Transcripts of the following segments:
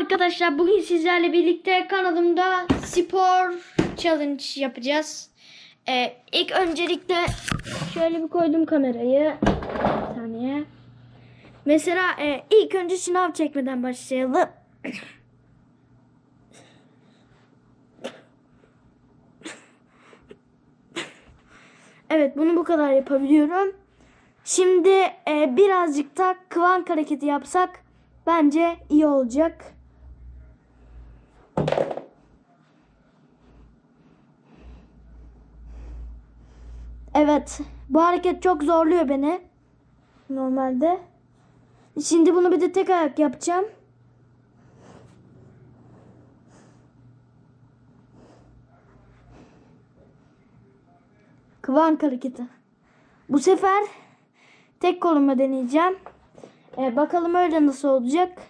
arkadaşlar bugün sizlerle birlikte kanalımda spor challenge yapacağız. Ee, ilk öncelikle şöyle bir koydum kamerayı. Bir saniye. Mesela e, ilk önce şınav çekmeden başlayalım. Evet bunu bu kadar yapabiliyorum. Şimdi e, birazcık da kıvank hareketi yapsak bence iyi olacak. Evet. Bu hareket çok zorluyor beni. Normalde. Şimdi bunu bir de tek ayak yapacağım. Kıvank hareketi. Bu sefer tek koluma deneyeceğim. Ee, bakalım öyle nasıl olacak.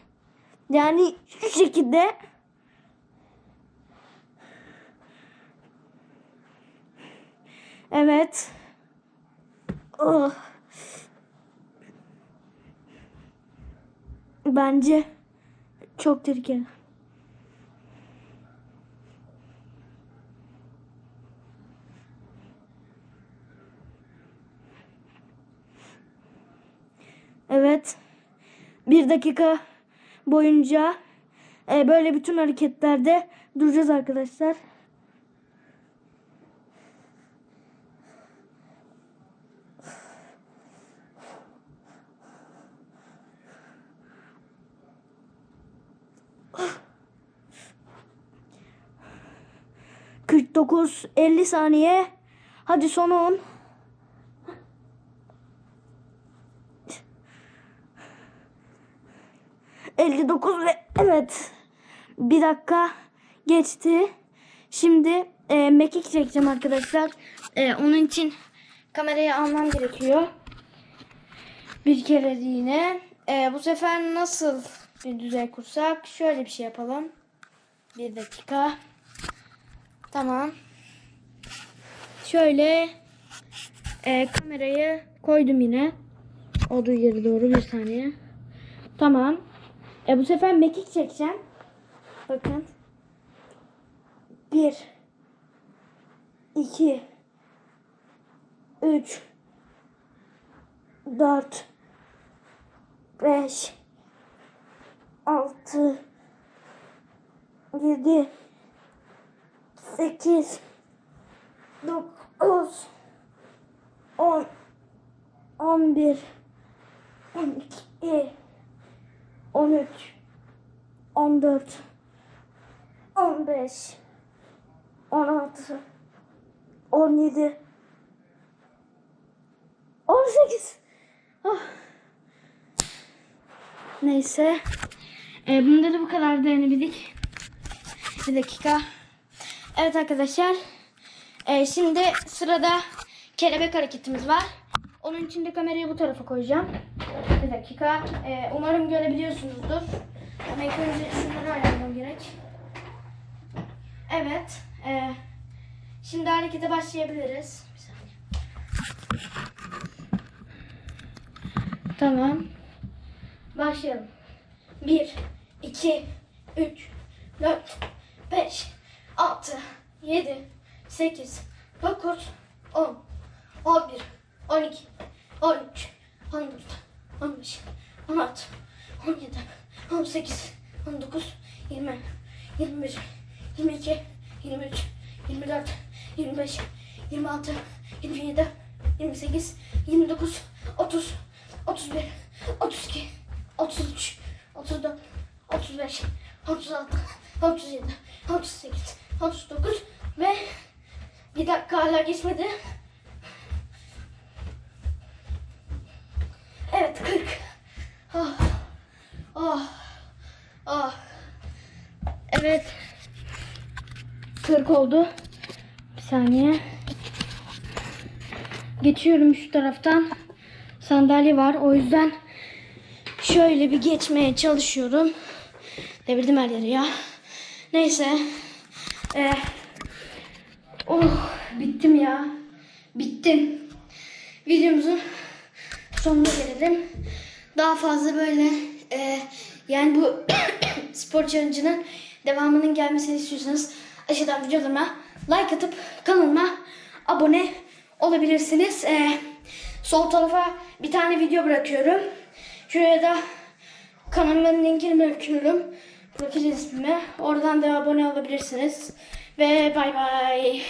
Yani şu şekilde. Evet. Oh. Bence çok tehlikeli. Evet. Bir dakika boyunca e, böyle bütün hareketlerde duracağız arkadaşlar. Kırk dokuz, elli saniye. Hadi son on. Elli dokuz ve evet. Bir dakika geçti. Şimdi e, mekik çekeceğim arkadaşlar. E, onun için kamerayı almam gerekiyor. Bir kere yine. E, bu sefer nasıl bir düzey kursak? Şöyle bir şey yapalım. Bir dakika. Tamam. Şöyle e, kamerayı koydum yine. Olduğu yere doğru bir saniye. Tamam. E, bu sefer mekik çekeceğim. Bakın. Bir. iki, Üç. Dört. Beş. Altı. Yedi. 8 9 10 11 12 13 14 15 16 17 18 oh. Neyse. Ee, bunda da bu kadar denebildik. Bir dakika. Evet arkadaşlar. E, şimdi sırada kelebek hareketimiz var. Onun için de kamerayı bu tarafa koyacağım. Bir dakika. E, umarım görebiliyorsunuzdur. Ama ilk önce şunları ayarlamam gerek. Evet. E, şimdi harekete başlayabiliriz. Bir saniye. Tamam. Başlayalım. 1, 2, 3, 4, 5, 6, 7, 8, 9, 10, 11, 12, 13, 14, 15, 16, 17, 18, 19, 20, 21, 22, 23, 24, 25, 26, 27, 28, 29, 30, 31, 32, 33, 34, 35, 36, 37, 38, 39 ve bir dakika hala geçmedi. Evet 40. Oh. Oh. Oh. Evet. 40 oldu. Bir saniye. Geçiyorum şu taraftan. Sandalye var. O yüzden şöyle bir geçmeye çalışıyorum. Devirdim her yeri ya. Neyse. Ee, oh bittim ya. Bittim. Videomuzun sonuna gelelim. Daha fazla böyle e, yani bu spor challenge'ının devamının gelmesini istiyorsanız aşağıdan videolarıma like atıp kanalıma abone olabilirsiniz. Ee, sol tarafa bir tane video bırakıyorum. Şuraya da kanalımın linkini bırakıyorum. Profil ismime. Oradan da abone olabilirsiniz. Ve bay bay.